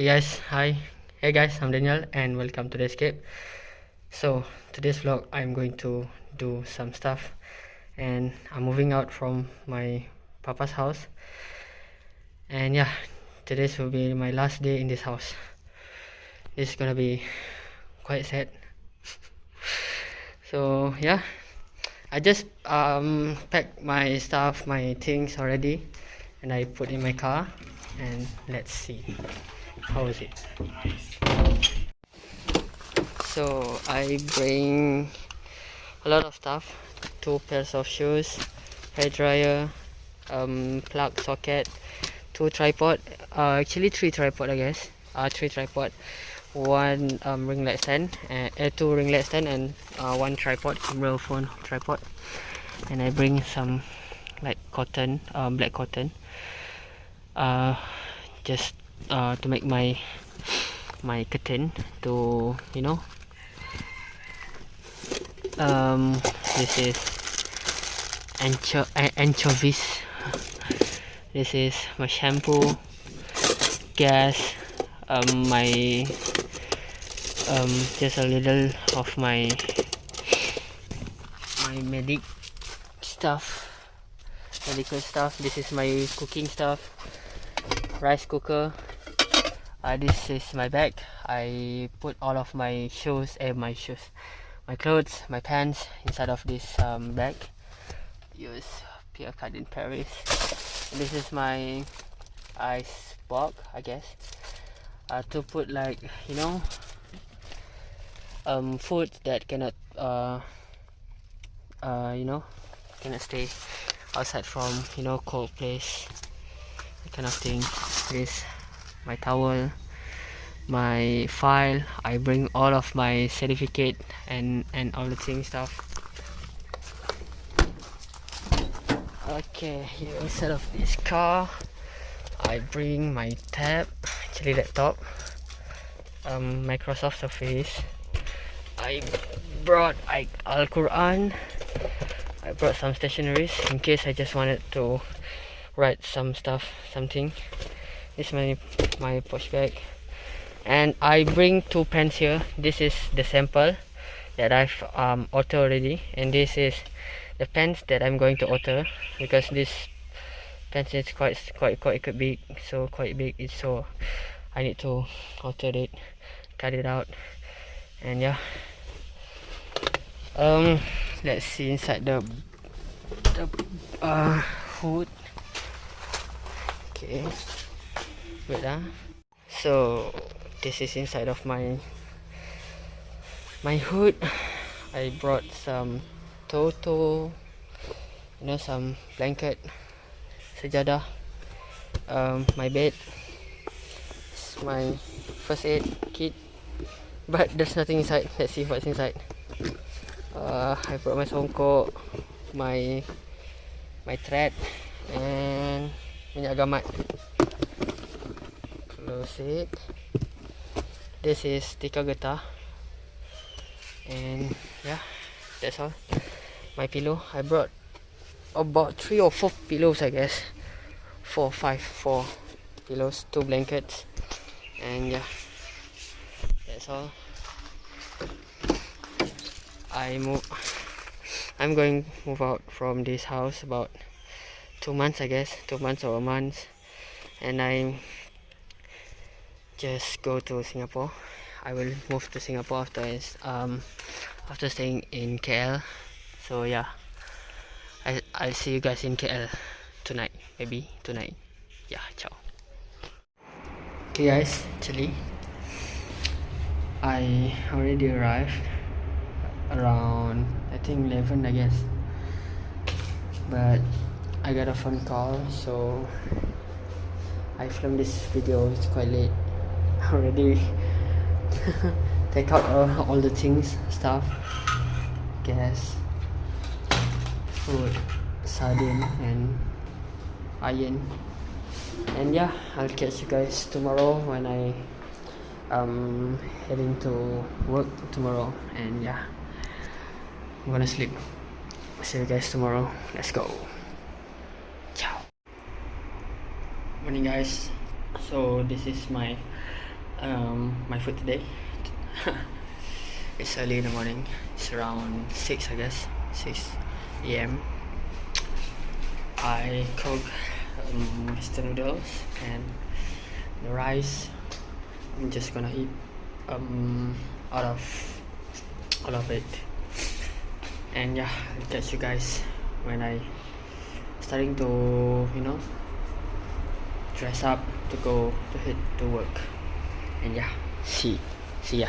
Okay guys, hi. Hey guys, I'm Daniel and welcome to the escape. So today's vlog I'm going to do some stuff and I'm moving out from my papa's house. And yeah, today's will be my last day in this house. Is gonna be quite sad. so yeah, I just um packed my stuff, my things already and I put in my car and let's see how is it? So I bring a lot of stuff. Two pairs of shoes hair dryer um, plug socket two tripod uh, actually three tripod I guess. Uh, three tripod one um, ring light stand and uh, two ring light stand and uh, one tripod real phone tripod. And I bring some like cotton um, black cotton. Uh, just uh, to make my my curtain to you know. Um this is ancho anchovies. This is my shampoo gas um my um just a little of my my medic stuff medical stuff. This is my cooking stuff. Rice cooker uh, this is my bag. I put all of my shoes and eh, my shoes my clothes my pants inside of this um, bag. Use Pierre Cardin Paris. This is my ice box I guess. Uh, to put like you know um, food that cannot uh, uh, you know cannot stay outside from you know cold place that kind of thing. This my towel my file. I bring all of my certificate and and all the thing stuff. Okay here inside of this car. I bring my tab actually laptop um, Microsoft Surface I brought I, Al-Quran. I brought some stationaries in case I just wanted to write some stuff something this is my my push bag and I bring two pens here. This is the sample that I've um, already. And this is the pens that I'm going to auto because this pen is quite quite quite big so quite big. It's so I need to alter it cut it out. And yeah. Um let's see inside the the uh, hood. Okay wait ah. So this is inside of my my hood. I brought some toto you know some blanket sejadah um, my bed. It's my first aid kit. But there's nothing inside. Let's see what's inside. Uh, I brought my songkok my my thread and minyak gamat close it this is tika getah and yeah that's all. My pillow. I brought about three or four pillows I guess. Four five four pillows two blankets. And yeah that's all. I move I'm going move out from this house about two months I guess. Two months or a month. And I just go to Singapore. I will move to Singapore after um after staying in KL so yeah. I, I'll see you guys in KL tonight maybe tonight. Yeah ciao. Okay guys actually I already arrived around I think 11 I guess. But I got a phone call so I filmed this video. It's quite late already. Take out uh, all the things stuff gas food sardine and iron. And yeah I'll catch you guys tomorrow when I um heading to work tomorrow. And yeah I'm gonna sleep. See you guys tomorrow. Let's go. Ciao. Morning guys. So this is my um, my food today. it's early in the morning. It's around six, I guess, six a.m. I cook um, instant noodles and the rice. I'm just gonna eat um out of all of it. And yeah, I'll catch you guys when I starting to you know dress up to go to head to work and yeah see see ya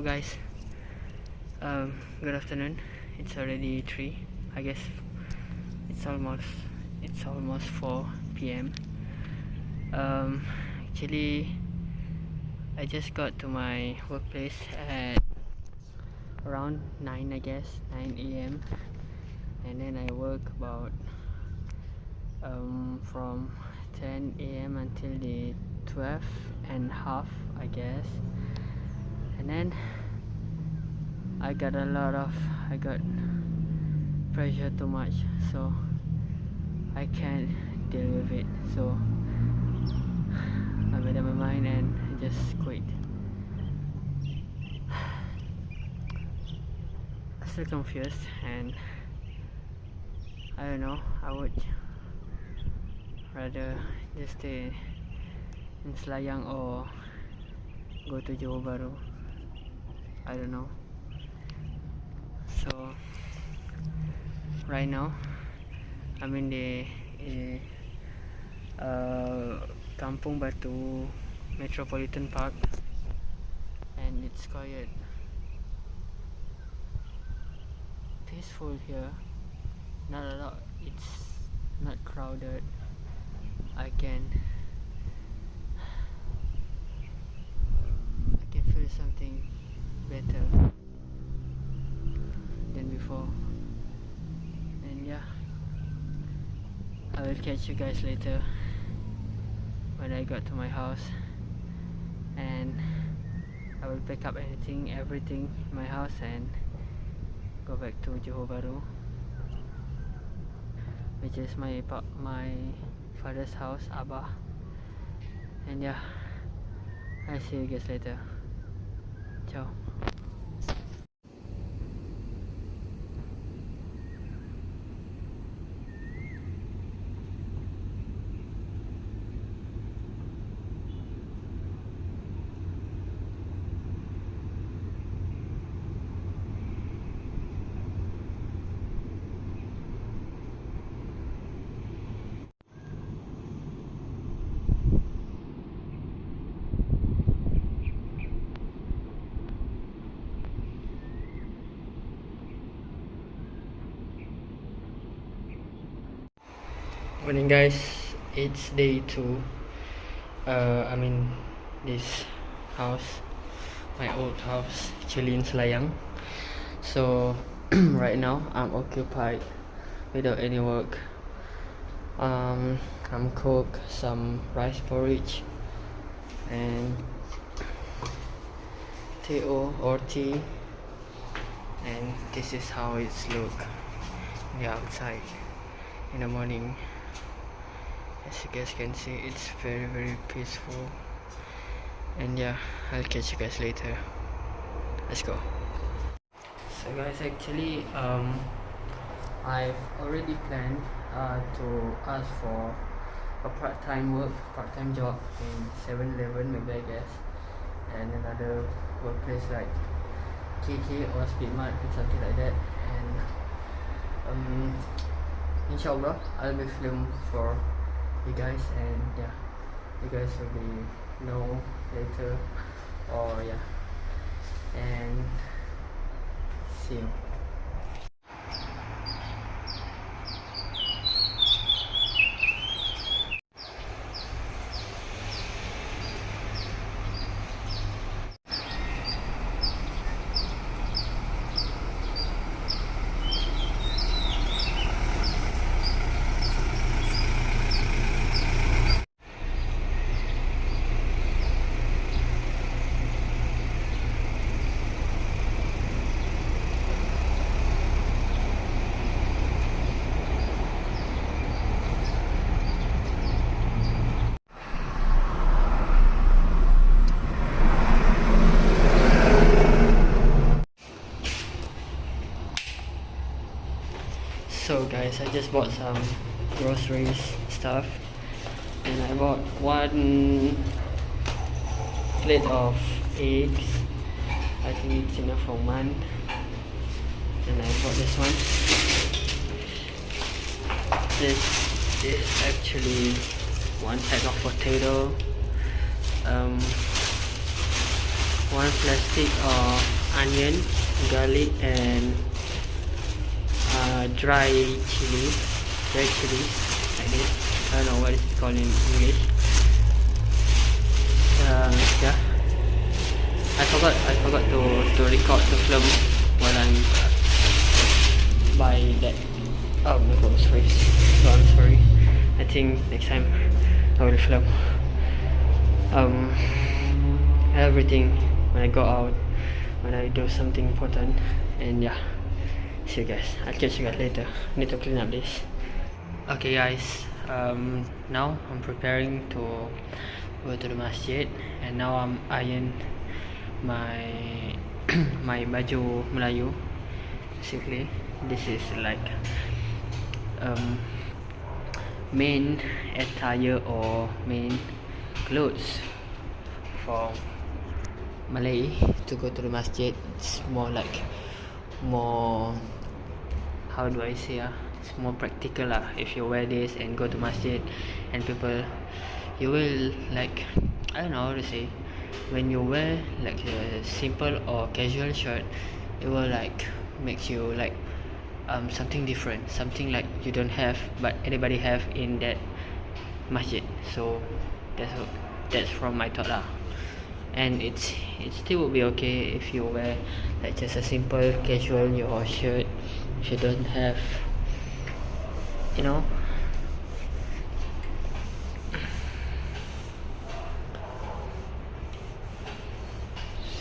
guys um good afternoon. It's already 3 i guess it's almost it's almost 4 p.m um actually i just got to my workplace at around 9 i guess 9 a.m and then i work about um from 10 a.m until the 12 and half i guess and then I got a lot of I got pressure too much so I can't deal with it. So I made up my mind and I just quit. Still confused and I don't know I would rather just stay in Selayang or go to Johor Bahru I don't know. So right now I'm in the in, uh, Kampung Batu Metropolitan Park and it's quiet. Peaceful here. Not a lot. It's not crowded. I can I can feel something better than before. And yeah I will catch you guys later when I got to my house. And I will pick up anything everything in my house and go back to Johor Bahru which is my my father's house Abah and yeah I'll see you guys later. Ciao morning guys? It's day two. Uh i'm in this house my old house actually in selayang. So right now i'm occupied without any work. Um i'm cook some rice porridge and to or tea and this is how it's look the outside in the morning as you guys can see it's very very peaceful. And yeah i'll catch you guys later. Let's go. So guys actually um i've already planned uh, to ask for a part-time work part-time job in 7-eleven maybe i guess and another workplace like KK or Speedmart or something like that. And um inshallah I'll be film for you guys and yeah. You guys will be know later. Or yeah. And see you So guys, I just bought some groceries stuff and I bought one plate of eggs. I think it's enough for one. And I bought this one. This is actually one pack of potato. Um, one plastic of onion, garlic and uh, dry chili, red chili, like this. I don't know what it's called in English. Uh, yeah. I forgot. I forgot to to record the film while I'm by that um groceries. So I'm sorry. I think next time I will film um everything when I go out when I do something important and yeah see you guys. I'll catch you guys later. Need to clean up this. Okay guys. Um now i'm preparing to go to the masjid and now i'm iron my my baju melayu. Basically this is like um main attire or main clothes for Malay to go to the masjid. It's more like more how do I say ah it's more practical lah if you wear this and go to masjid and people you will like I don't know how to say when you wear like a simple or casual shirt it will like makes you like um something different something like you don't have but anybody have in that masjid. So that's that's from my thought lah and it's it still would be okay if you wear like just a simple casual your shirt you don't have you know.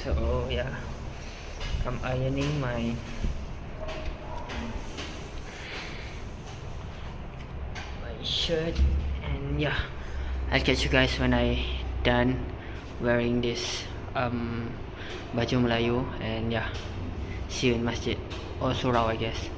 So yeah. I'm ironing my my shirt and yeah. I'll catch you guys when I done wearing this um baju Melayu and yeah. See you in masjid surau I guess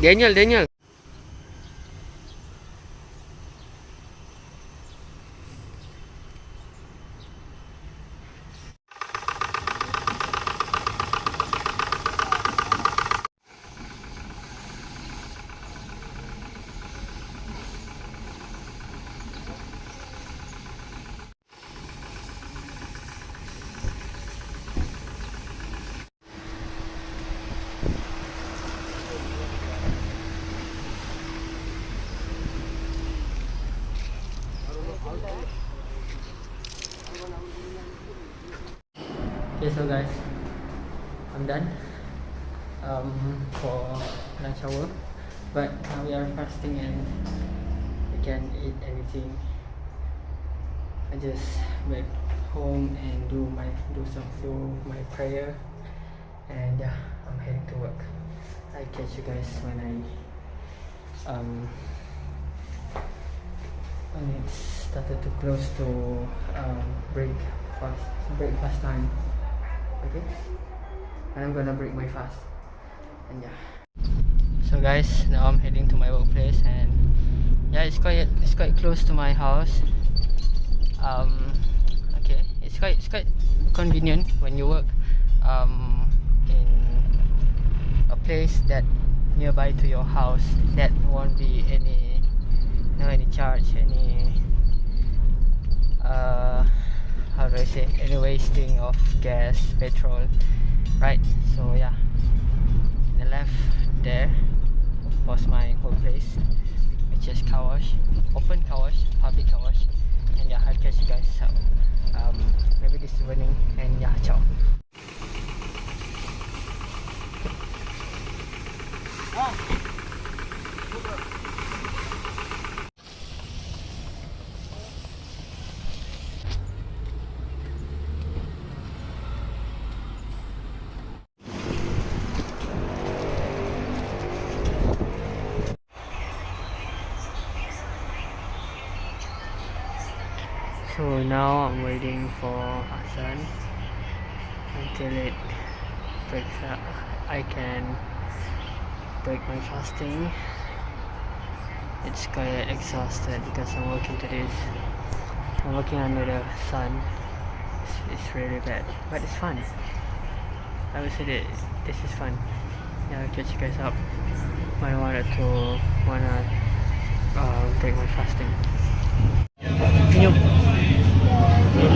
Daniel Daniel so guys, I'm done um, for lunch hour. But now we are fasting and we can't eat anything. I just back home and do my do some do my prayer, and yeah, I'm heading to work. I catch you guys when I um when it started to close to um, break fast breakfast time. Okay, and I'm gonna break my fast, and yeah. So guys, now I'm heading to my workplace, and yeah, it's quite it's quite close to my house. Um, okay, it's quite it's quite convenient when you work um, in a place that nearby to your house that won't be any no any charge any uh how do I say any wasting of gas petrol right? So yeah. The left there was my workplace which is car wash open car wash public car wash. And yeah I'll catch you guys so um maybe this evening and yeah ciao For Hassan until it breaks up. I can break my fasting. It's quite exhausted because I'm working to this. I'm working under the sun. It's, it's really bad, but it's fun. I would say that this is fun. Yeah, I'll catch you guys up. When I wanted to wanna uh, break my fasting. Senyum. Lele So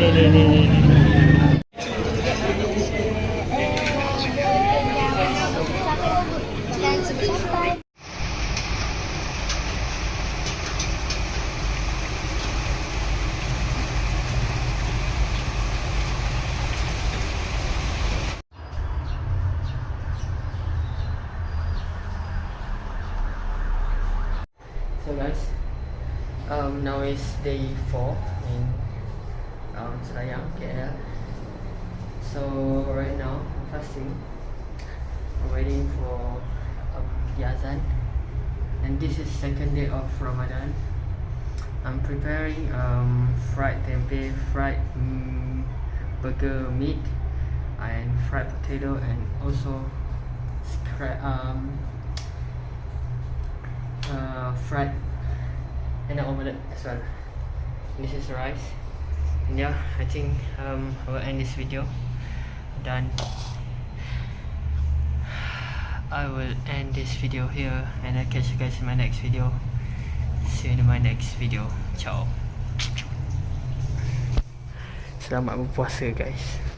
guys, um, now is day 4 um, KL. So right now, I'm fasting. I'm waiting for um, the azan. And this is second day of Ramadan. I'm preparing um, fried tempeh, fried mm, burger meat, and fried potato, and also um, uh, fried and an omelette as well. This is rice. Yeah, I think um, I will end this video. Done. I will end this video here and I'll catch you guys in my next video. See you in my next video. Ciao. Selamat berpuasa guys.